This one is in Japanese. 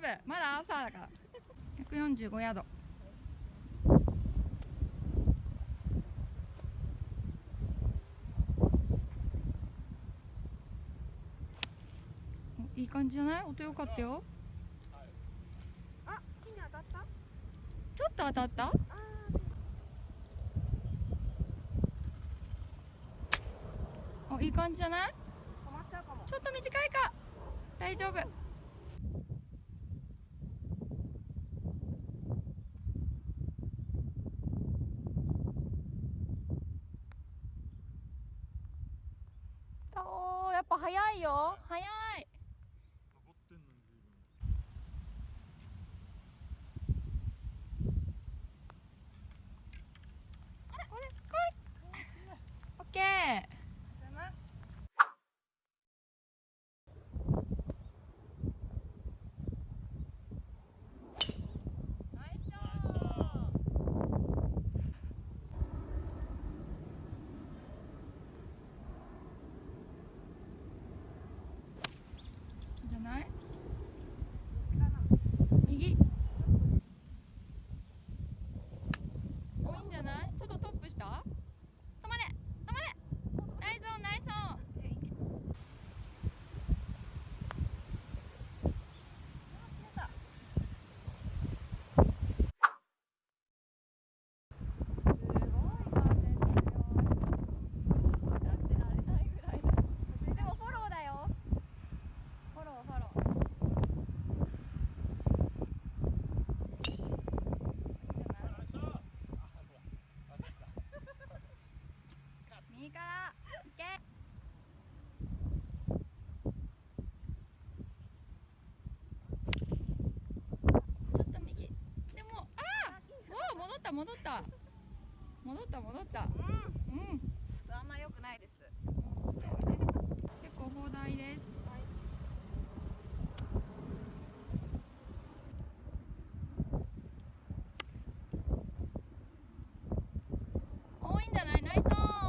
夫まだ朝だから。145ヤード。いい感じじゃない？音良かったよ。あ木に当たった？ちょっと当たった？あいい感じじゃない？ちょっと短いか。大丈夫。ぱ早いよ。早い。night. った戻った。戻った戻った。うん、うん、ちょっとあんま良くないです。結構放題です、はい多いんじゃない？内装